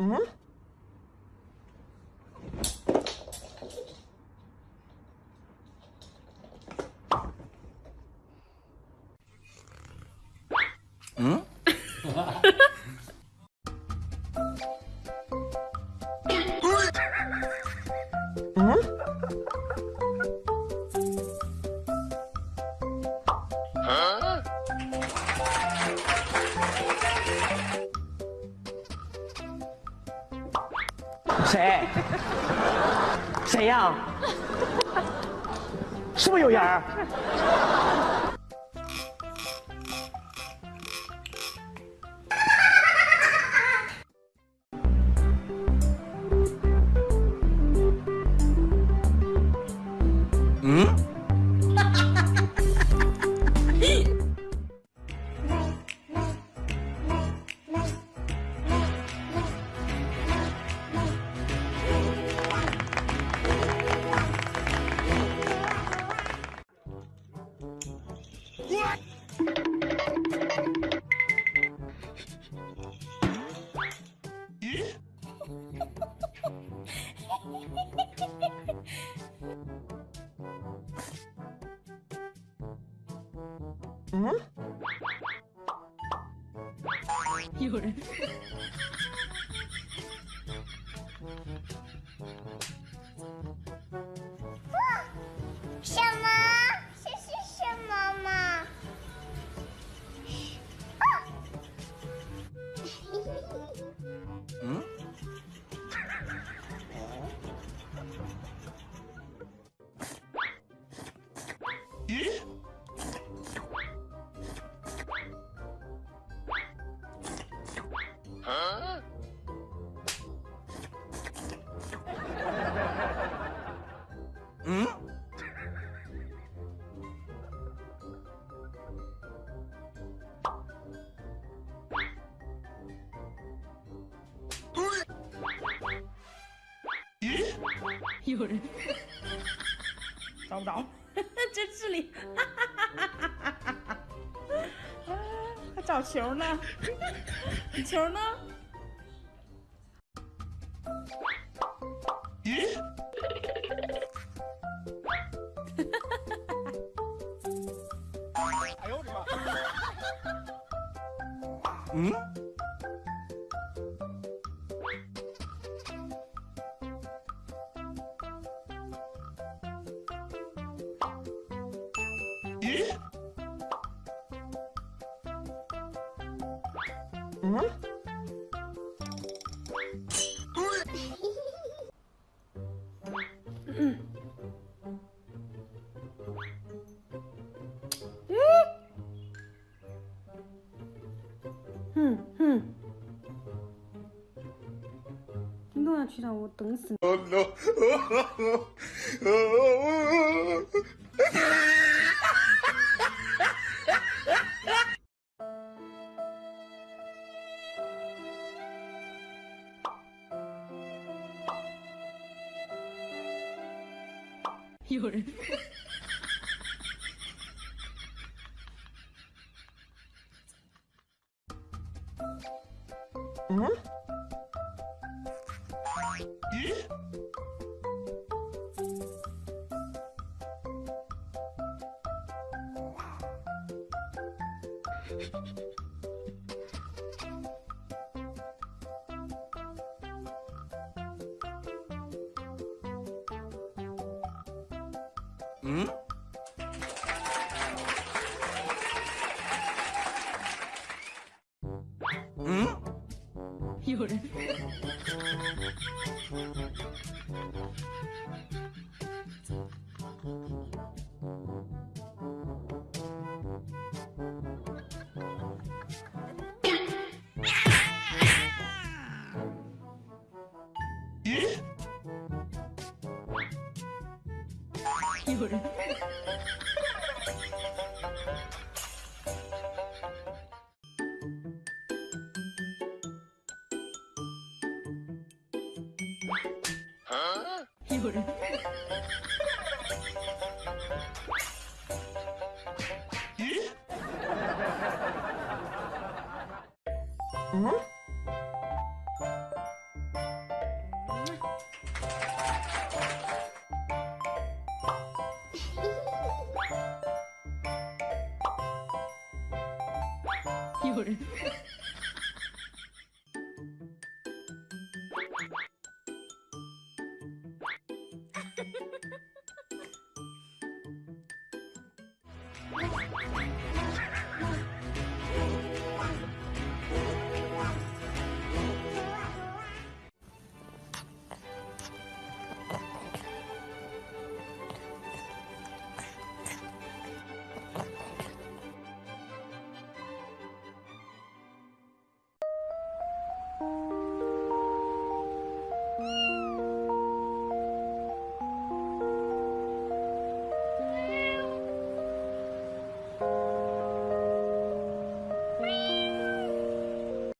응? 응? 谁？谁呀？是不是有人 有人。嗯？有人。找不着，真是里。啊，还找球呢？球呢？嗯？ 嗯？哼哼。你弄下去让我等死 요를 응? ん？ん？夜。有人。有人。嗯？俺